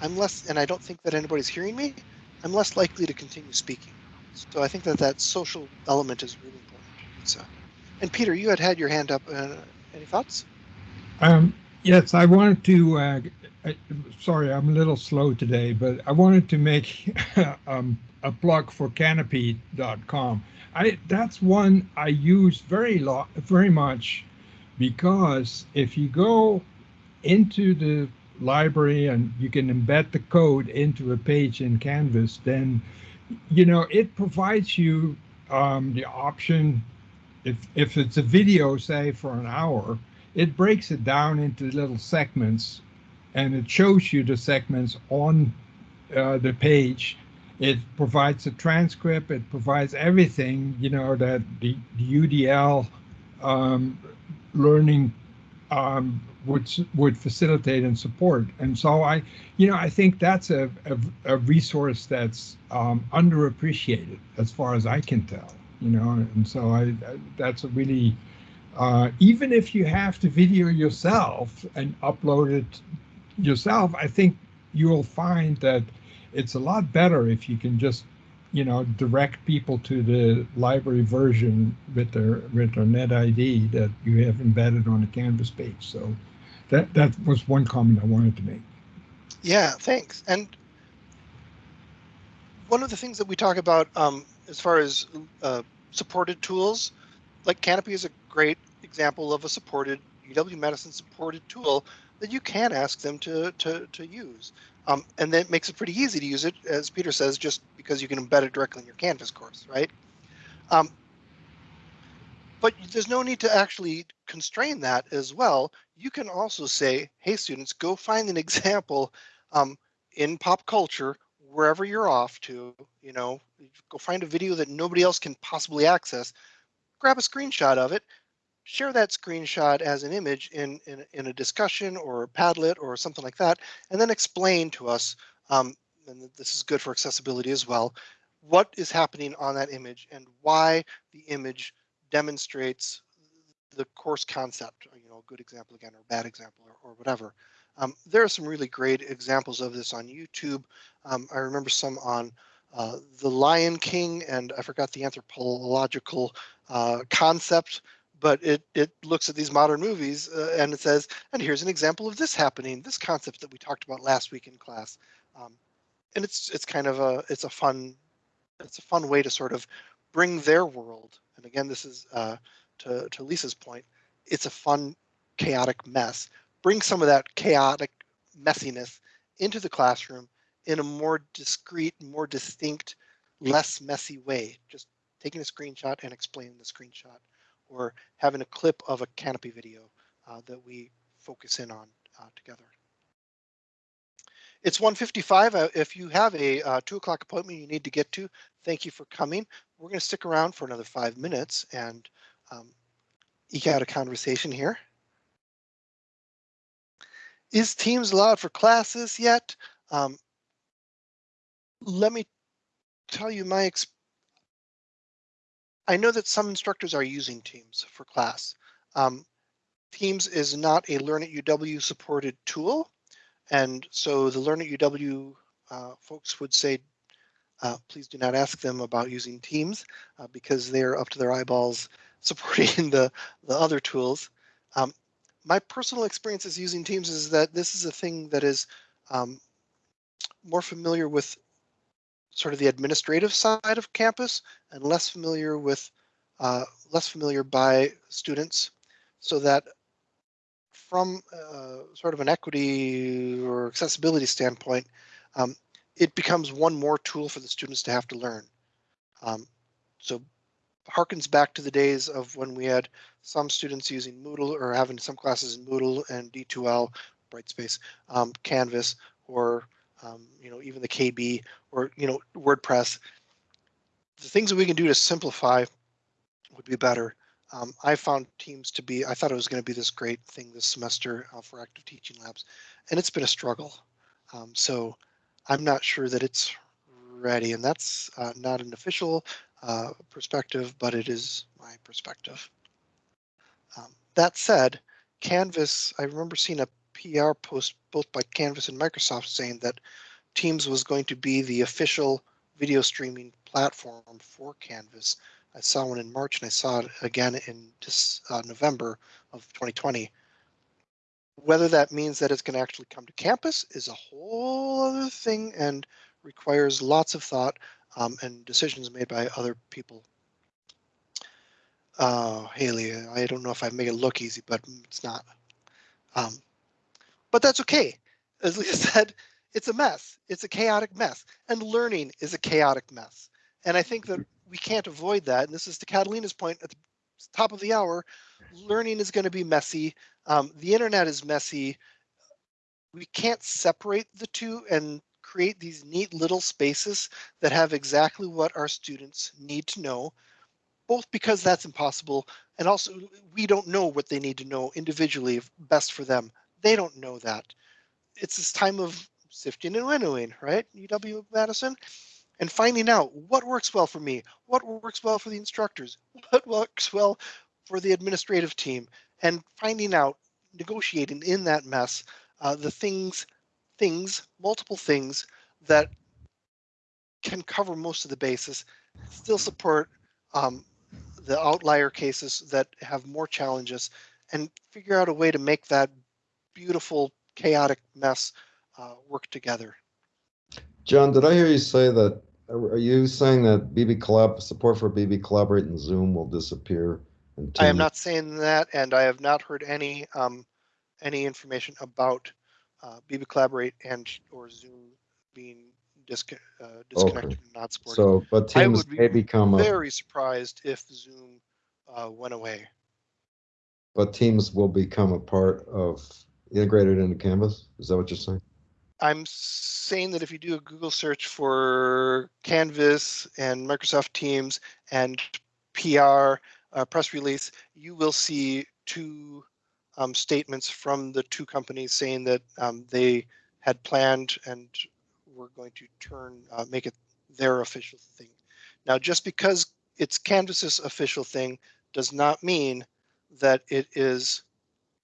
Speaker 1: I'm less, and I don't think that anybody's hearing me. I'm less likely to continue speaking. So I think that that social element is really important. So, and Peter, you had had your hand up. Uh, any thoughts?
Speaker 10: Um, yes, I wanted to, uh, I, sorry, I'm a little slow today, but I wanted to make um, a plug for kanopy.com. I, that's one I use very lot, very much because if you go into the library and you can embed the code into a page in Canvas, then, you know, it provides you um, the option, if, if it's a video, say for an hour, it breaks it down into little segments and it shows you the segments on uh, the page. It provides a transcript, it provides everything, you know, that the, the UDL um, learning um, would would facilitate and support. And so I, you know, I think that's a, a, a resource that's um, underappreciated as far as I can tell, you know, and so I, that's a really uh, even if you have to video yourself and upload it yourself, I think you'll find that it's a lot better if you can just, you know, direct people to the library version with their with their net ID that you have embedded on the Canvas page. So that that was one comment I wanted to make.
Speaker 1: Yeah, thanks. And one of the things that we talk about um, as far as uh, supported tools, like Kanopy is a great example of a supported UW Medicine supported tool that you can ask them to to, to use. Um, and that makes it pretty easy to use it, as Peter says, just because you can embed it directly in your Canvas course, right? Um, but there's no need to actually constrain that as well. You can also say, hey, students, go find an example um, in pop culture, wherever you're off to, you know, go find a video that nobody else can possibly access, grab a screenshot of it, share that screenshot as an image in, in, in a discussion or a Padlet or something like that, and then explain to us, um, and this is good for accessibility as well, what is happening on that image and why the image demonstrates the course concept, you know, a good example again, or bad example, or, or whatever. Um, there are some really great examples of this on YouTube. Um, I remember some on uh, The Lion King, and I forgot the anthropological uh, concept, but it, it looks at these modern movies uh, and it says, and here's an example of this happening, this concept that we talked about last week in class. Um, and it's it's kind of a it's a fun it's a fun way to sort of bring their world. And again, this is uh, to to Lisa's point. It's a fun chaotic mess. Bring some of that chaotic messiness into the classroom in a more discreet, more distinct, less messy way. Just taking a screenshot and explaining the screenshot, or having a clip of a Kanopy video uh, that we focus in on uh, together. It's 1:55. Uh, if you have a uh, two o'clock appointment you need to get to, thank you for coming. We're going to stick around for another five minutes and um, eke out a conversation here. Is Teams allowed for classes yet? Um, let me tell you my ex I know that some instructors are using Teams for class. Um, Teams is not a Learn at UW supported tool. And so the Learn at UW uh, folks would say, uh, please do not ask them about using Teams uh, because they're up to their eyeballs supporting the, the other tools. Um, my personal experiences using Teams is that this is a thing that is um, more familiar with sort of the administrative side of campus and less familiar with uh, less familiar by students so that from uh, sort of an equity or accessibility standpoint, um, it becomes one more tool for the students to have to learn. Um, so harkens back to the days of when we had some students using Moodle or having some classes in Moodle and D2L, Brightspace, um, Canvas, or um, you know even the KB or you know WordPress. The things that we can do to simplify would be better. Um, I found Teams to be, I thought it was going to be this great thing this semester uh, for active teaching labs, and it's been a struggle. Um, so I'm not sure that it's ready, and that's uh, not an official uh, perspective, but it is my perspective. Um, that said, Canvas, I remember seeing a PR post both by Canvas and Microsoft saying that Teams was going to be the official video streaming platform for Canvas I saw one in March and I saw it again in this uh, November of 2020. Whether that means that it's going to actually come to campus is a whole other thing and requires lots of thought um, and decisions made by other people. Uh, Haley, I don't know if I make it look easy, but it's not. Um, but that's okay. As Leah said, it's a mess. It's a chaotic mess. And learning is a chaotic mess. And I think that we can't avoid that. And this is to Catalina's point at the top of the hour. Learning is going to be messy. Um, the internet is messy. We can't separate the two and create these neat little spaces that have exactly what our students need to know, both because that's impossible and also we don't know what they need to know individually best for them. They don't know that. It's this time of sifting and winnowing, right? UW Madison and finding out what works well for me, what works well for the instructors, what works well for the administrative team, and finding out, negotiating in that mess, uh, the things, things, multiple things that can cover most of the bases, still support um, the outlier cases that have more challenges, and figure out a way to make that beautiful, chaotic mess uh, work together.
Speaker 9: John, did I hear you say that are you saying that BB Collab support for BB Collaborate and Zoom will disappear?
Speaker 1: I am not saying that, and I have not heard any um, any information about uh, BB Collaborate and or Zoom being disc uh, disconnected okay. and not supported.
Speaker 9: So, but Teams I would be
Speaker 1: very surprised if Zoom uh, went away.
Speaker 9: But Teams will become a part of integrated into Canvas. Is that what you're saying?
Speaker 1: I'm saying that if you do a Google search for Canvas and Microsoft Teams and PR, uh, press release, you will see two um, statements from the two companies saying that um, they had planned and were going to turn, uh, make it their official thing. Now, just because it's Canvas's official thing does not mean that it is,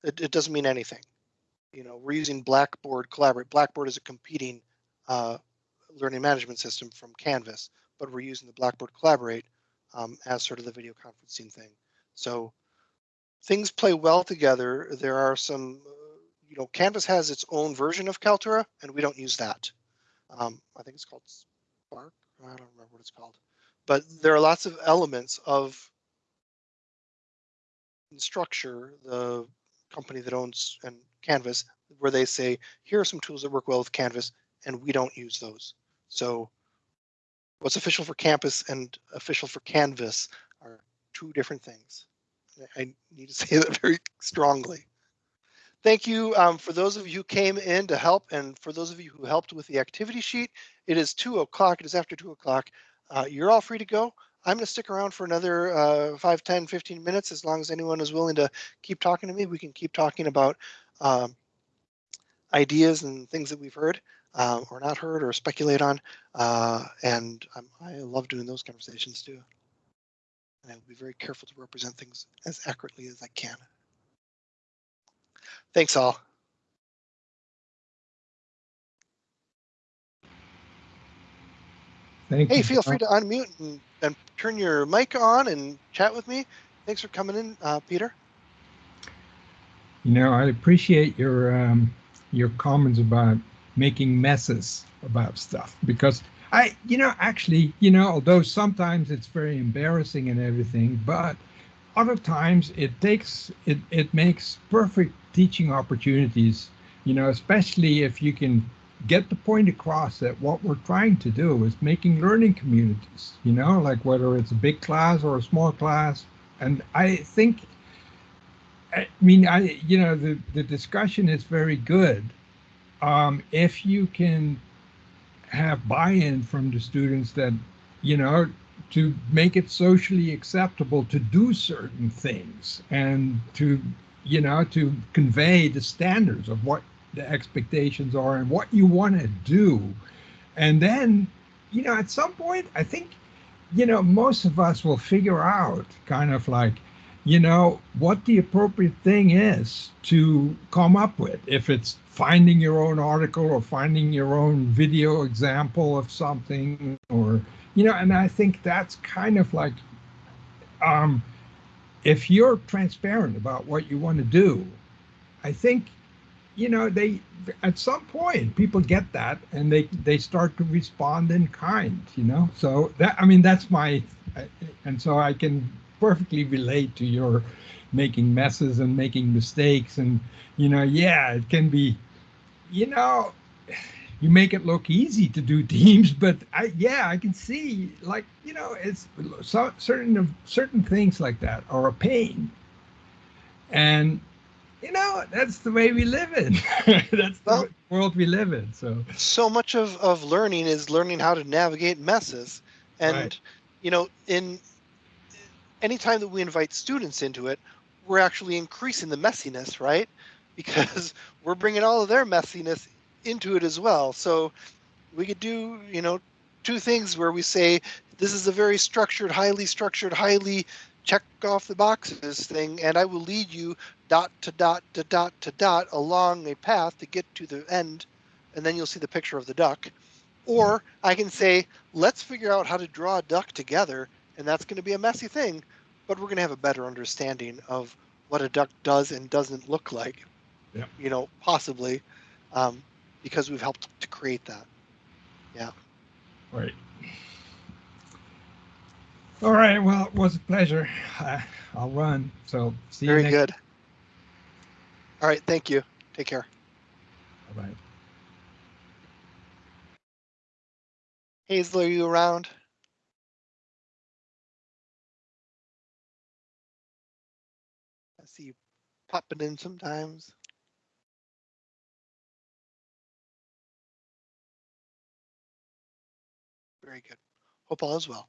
Speaker 1: it, it doesn't mean anything. You know, we're using Blackboard Collaborate. Blackboard is a competing uh, learning management system from Canvas, but we're using the Blackboard Collaborate um, as sort of the video conferencing thing. So things play well together. There are some, uh, you know, Canvas has its own version of Kaltura, and we don't use that. Um, I think it's called Spark. I don't remember what it's called, but there are lots of elements of Instructure, the company that owns and Canvas, where they say, here are some tools that work well with Canvas, and we don't use those. So what's official for campus and official for Canvas are two different things. I need to say that very strongly. Thank you um, for those of you who came in to help and for those of you who helped with the activity sheet. It is two o'clock. It is after two o'clock. Uh, you're all free to go. I'm going to stick around for another uh, 5, 10, 15 minutes as long as anyone is willing to keep talking to me. We can keep talking about um, ideas and things that we've heard uh, or not heard or speculate on. Uh, and um, I love doing those conversations too. And I will be very careful to represent things as accurately as I can. Thanks all.
Speaker 10: Thank
Speaker 1: Hey,
Speaker 10: you.
Speaker 1: feel free to unmute and, and turn your mic on and chat with me. Thanks for coming in, uh, Peter.
Speaker 10: You know, I appreciate your um, your comments about making messes about stuff because I, you know, actually, you know, although sometimes it's very embarrassing and everything, but other times it takes it it makes perfect teaching opportunities. You know, especially if you can get the point across that what we're trying to do is making learning communities. You know, like whether it's a big class or a small class, and I think I mean, I you know the the discussion is very good. Um, if you can have buy-in from the students that you know to make it socially acceptable to do certain things and to you know to convey the standards of what the expectations are and what you want to do. And then you know at some point i think you know most of us will figure out kind of like you know what the appropriate thing is to come up with. If it's finding your own article or finding your own video example of something or you know and i think that's kind of like um if you're transparent about what you want to do i think you know they at some point people get that and they they start to respond in kind you know? So that i mean that's my and so i can perfectly relate to your making messes and making mistakes and you know yeah it can be you know you make it look easy to do teams but i yeah i can see like you know it's so certain of certain things like that are a pain. And you know that's the way we live in that's the
Speaker 1: Well-
Speaker 10: world we live in so
Speaker 1: So much of, of learning is learning how to navigate messes. And,
Speaker 10: Right.
Speaker 1: you know, in any time that we invite students into it, we're actually increasing the messiness, right? Because we're bringing all of their messiness into it as well. So we could do, you know, two things where we say this is a very structured, highly structured, highly check off the boxes thing, and I will lead you dot to dot to dot to dot along a path to get to the end, and then you'll see the picture of the duck. Or I can say, let's figure out how to draw a duck together, and that's going to be a messy thing, but we're going to have a better understanding of what a duck does and doesn't look like.
Speaker 10: Yep.
Speaker 1: You know, possibly, um, because we've helped to create that. Yeah.
Speaker 10: Right. All right. Well, it was a pleasure. Uh, I'll run. So see you
Speaker 1: Very good. All right. Thank you. Take care.
Speaker 10: Bye.
Speaker 1: Hazel, are you around? I see you popping in sometimes. Very good. Hope all is well.